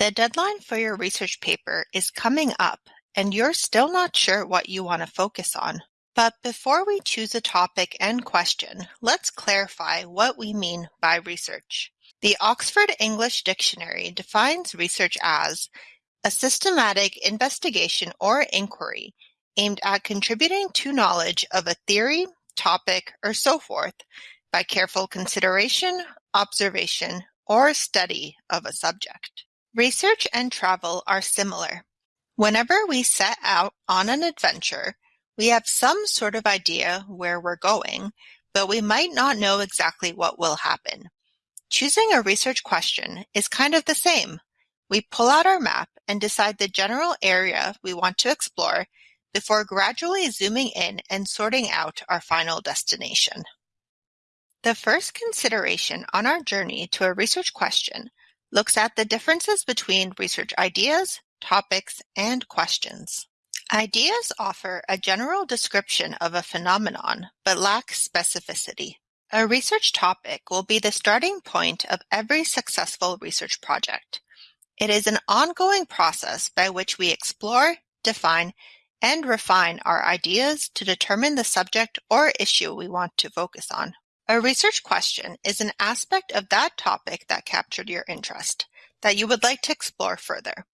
The deadline for your research paper is coming up and you're still not sure what you want to focus on. But before we choose a topic and question, let's clarify what we mean by research. The Oxford English Dictionary defines research as a systematic investigation or inquiry aimed at contributing to knowledge of a theory, topic, or so forth by careful consideration, observation, or study of a subject. Research and travel are similar. Whenever we set out on an adventure, we have some sort of idea where we're going, but we might not know exactly what will happen. Choosing a research question is kind of the same. We pull out our map and decide the general area we want to explore before gradually zooming in and sorting out our final destination. The first consideration on our journey to a research question looks at the differences between research ideas, topics, and questions. Ideas offer a general description of a phenomenon but lack specificity. A research topic will be the starting point of every successful research project. It is an ongoing process by which we explore, define, and refine our ideas to determine the subject or issue we want to focus on. A research question is an aspect of that topic that captured your interest, that you would like to explore further.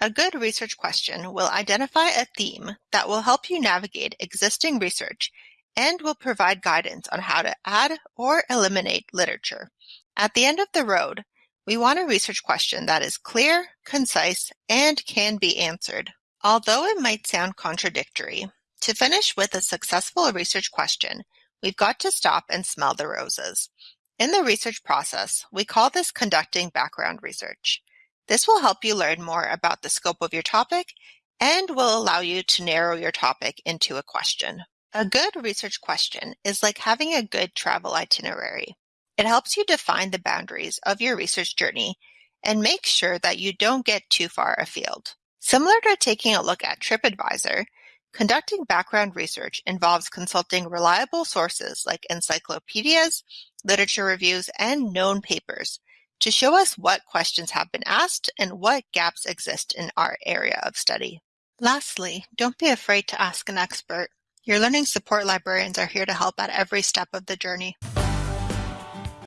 A good research question will identify a theme that will help you navigate existing research and will provide guidance on how to add or eliminate literature. At the end of the road, we want a research question that is clear, concise, and can be answered. Although it might sound contradictory, to finish with a successful research question, we've got to stop and smell the roses. In the research process, we call this conducting background research. This will help you learn more about the scope of your topic and will allow you to narrow your topic into a question. A good research question is like having a good travel itinerary. It helps you define the boundaries of your research journey and make sure that you don't get too far afield. Similar to taking a look at TripAdvisor, conducting background research involves consulting reliable sources like encyclopedias, literature reviews, and known papers to show us what questions have been asked and what gaps exist in our area of study. Lastly, don't be afraid to ask an expert. Your learning support librarians are here to help at every step of the journey.